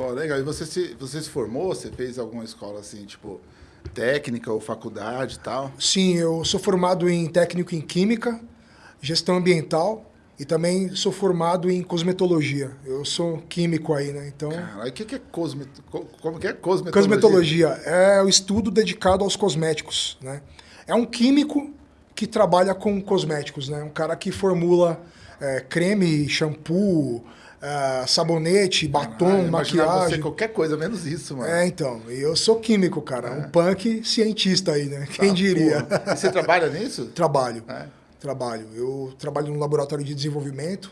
Pô, legal. E você se, você se formou? Você fez alguma escola assim, tipo, técnica ou faculdade e tal? Sim, eu sou formado em técnico em Química, Gestão Ambiental e também sou formado em Cosmetologia. Eu sou químico aí, né? Então... Cara, o que, que é cosmet... Como que é cosmetologia? Cosmetologia é o estudo dedicado aos cosméticos, né? É um químico que trabalha com cosméticos, né? Um cara que formula é, creme, shampoo, é, sabonete, batom, ah, maquiagem. Você qualquer coisa menos isso, mano. É, então. Eu sou químico, cara. É. Um punk cientista aí, né? Quem ah, diria? E você trabalha nisso? Trabalho. É. Trabalho. Eu trabalho no laboratório de desenvolvimento.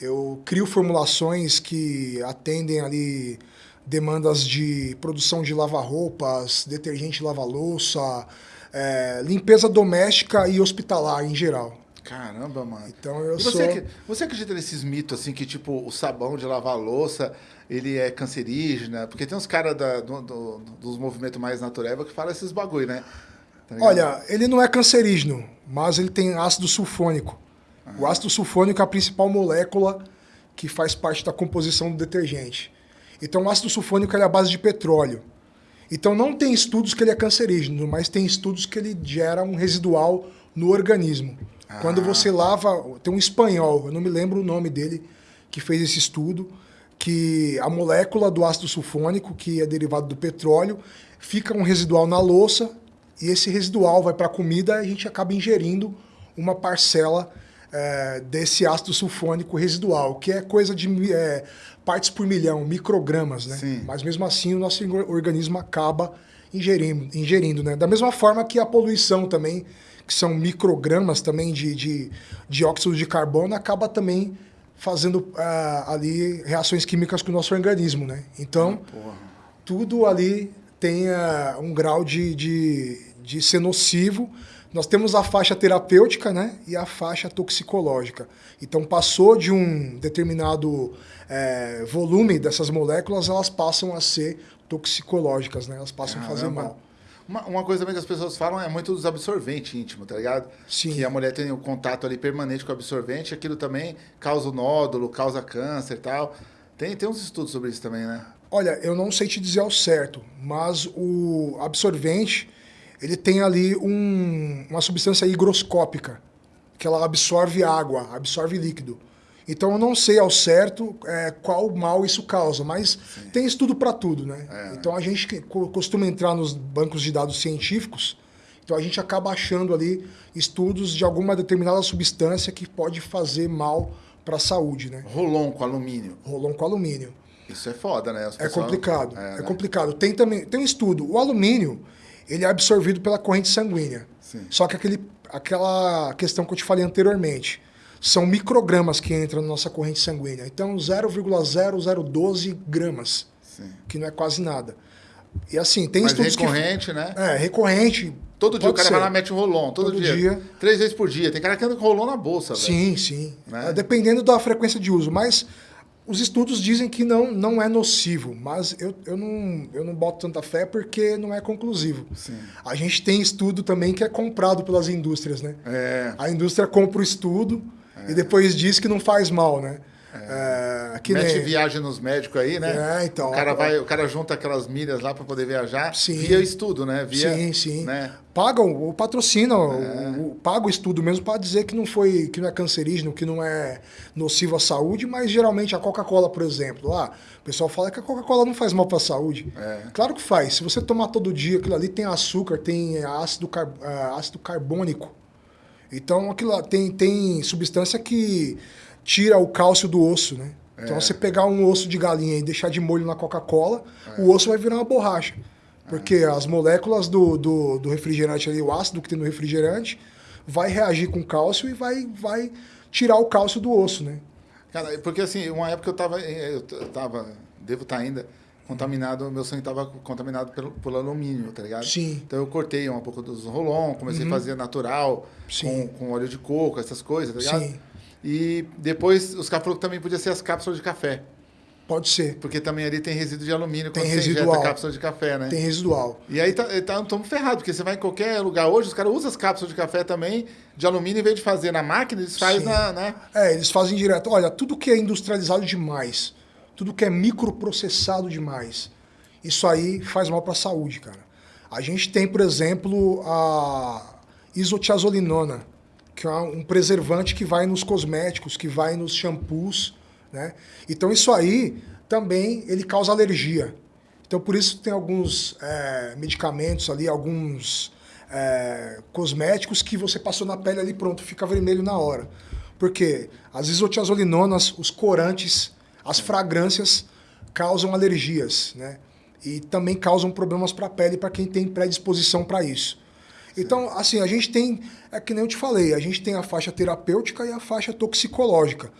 Eu crio formulações que atendem ali demandas de produção de lava-roupas, detergente lava-louça, é, limpeza doméstica e hospitalar em geral. Caramba, mano. Então eu você, sou... você acredita nesses mitos, assim, que tipo, o sabão de lavar louça, ele é cancerígeno? Porque tem uns caras do, do, dos movimentos mais naturais que falam esses bagulho, né? Tá Olha, ele não é cancerígeno, mas ele tem ácido sulfônico. Ah. O ácido sulfônico é a principal molécula que faz parte da composição do detergente. Então o ácido sulfônico é a base de petróleo. Então não tem estudos que ele é cancerígeno, mas tem estudos que ele gera um residual no organismo. Ah. Quando você lava, tem um espanhol, eu não me lembro o nome dele, que fez esse estudo, que a molécula do ácido sulfônico, que é derivado do petróleo, fica um residual na louça e esse residual vai para a comida e a gente acaba ingerindo uma parcela é, desse ácido sulfônico residual, que é coisa de é, partes por milhão, microgramas, né? Sim. Mas mesmo assim o nosso organismo acaba ingerindo, ingerindo, né? Da mesma forma que a poluição também que são microgramas também de, de dióxido de carbono, acaba também fazendo uh, ali reações químicas com o nosso organismo, né? Então, ah, tudo ali tem uh, um grau de, de, de ser nocivo. Nós temos a faixa terapêutica né, e a faixa toxicológica. Então, passou de um determinado é, volume dessas moléculas, elas passam a ser toxicológicas, né? elas passam a fazer mal. Uma, uma coisa também que as pessoas falam é muito dos absorventes íntimos, tá ligado? Sim. Que a mulher tem o um contato ali permanente com o absorvente, aquilo também causa o nódulo, causa câncer e tal. Tem, tem uns estudos sobre isso também, né? Olha, eu não sei te dizer ao certo, mas o absorvente, ele tem ali um, uma substância higroscópica, que ela absorve água, absorve líquido. Então eu não sei ao certo é, qual mal isso causa, mas Sim. tem estudo para tudo, né? É, então a gente costuma entrar nos bancos de dados científicos, então a gente acaba achando ali estudos de alguma determinada substância que pode fazer mal para a saúde, né? Rolon com alumínio. Rolon com alumínio. Isso é foda, né? É complicado, é, é né? complicado. Tem também tem um estudo, o alumínio, ele é absorvido pela corrente sanguínea. Sim. Só que aquele, aquela questão que eu te falei anteriormente, são microgramas que entram na nossa corrente sanguínea. Então, 0,0012 gramas, Sim. que não é quase nada. E assim, tem Mas estudos recorrente, que... né? É, recorrente. Todo dia o cara ser. vai lá mete um rolon, todo, todo dia. dia. Três vezes por dia. Tem cara que anda com rolon na bolsa, Sim, velho. sim. Né? É, dependendo da frequência de uso. Mas os estudos dizem que não, não é nocivo, mas eu, eu, não, eu não boto tanta fé porque não é conclusivo. Sim. A gente tem estudo também que é comprado pelas indústrias, né? É. A indústria compra o estudo, e depois diz que não faz mal, né? É, que Mete nem... viagem nos médicos aí, né? É, então. O cara, vai, o cara junta aquelas milhas lá para poder viajar sim. via estudo, né? Via, sim, sim. Né? Pagam, o patrocinam, é. o, paga o estudo mesmo para dizer que não foi, que não é cancerígeno, que não é nocivo à saúde, mas geralmente a Coca-Cola, por exemplo, lá, o pessoal fala que a Coca-Cola não faz mal para a saúde. É. Claro que faz. Se você tomar todo dia, aquilo ali tem açúcar, tem ácido, uh, ácido carbônico. Então, aquilo tem, tem substância que tira o cálcio do osso, né? É. Então, você pegar um osso de galinha e deixar de molho na Coca-Cola, é. o osso vai virar uma borracha. Porque é. as moléculas do, do, do, refrigerante ali, o ácido que tem no refrigerante, vai reagir com cálcio e vai, vai tirar o cálcio do osso, né? Cara, porque assim, uma época eu tava, eu tava, devo estar tá ainda, contaminado, meu sangue estava contaminado pelo, pelo alumínio, tá ligado? Sim. Então eu cortei um pouco dos rolon, comecei uhum. a fazer natural, com, com óleo de coco, essas coisas, tá ligado? Sim. E depois os caras falaram que também podia ser as cápsulas de café. Pode ser. Porque também ali tem resíduo de alumínio tem quando residual. você injeta cápsula de café, né? Tem residual. E aí estamos tá, tá, ferrados, porque você vai em qualquer lugar hoje, os caras usam as cápsulas de café também de alumínio, em vez de fazer na máquina, eles fazem na, né? É, eles fazem direto. Olha, tudo que é industrializado demais, tudo que é microprocessado demais. Isso aí faz mal para a saúde, cara. A gente tem, por exemplo, a isotiazolinona, que é um preservante que vai nos cosméticos, que vai nos shampoos, né? Então isso aí também ele causa alergia. Então por isso tem alguns é, medicamentos ali, alguns é, cosméticos que você passou na pele ali pronto, fica vermelho na hora. Porque as isotiazolinonas, os corantes, as fragrâncias causam alergias, né? E também causam problemas para a pele para quem tem predisposição para isso. Então, assim, a gente tem, é que nem eu te falei, a gente tem a faixa terapêutica e a faixa toxicológica.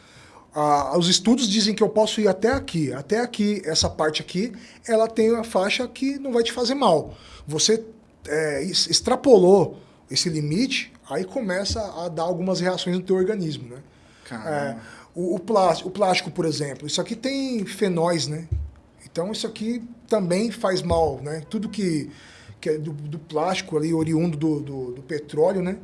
Ah, os estudos dizem que eu posso ir até aqui, até aqui, essa parte aqui, ela tem a faixa que não vai te fazer mal. Você é, extrapolou esse limite, aí começa a dar algumas reações no teu organismo, né? É, o, o, plástico, o plástico, por exemplo, isso aqui tem fenóis, né? Então isso aqui também faz mal, né? Tudo que, que é do, do plástico ali, oriundo do, do, do petróleo, né?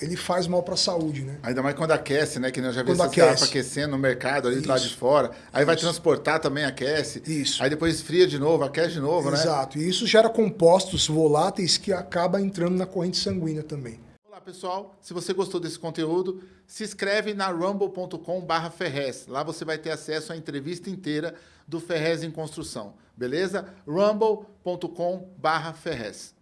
ele faz mal para a saúde, né? Ainda mais quando aquece, né? Que nós já vimos esses garrafas aquecendo no mercado ali do lado de fora. Aí isso. vai transportar também, aquece. Isso. Aí depois esfria de novo, aquece de novo, Exato. né? Exato. E isso gera compostos voláteis que acaba entrando na corrente sanguínea também. Pessoal. Se você gostou desse conteúdo, se inscreve na rumble.com barra Ferrez. Lá você vai ter acesso à entrevista inteira do Ferrez em Construção. Beleza? rumble.com barra Ferrez.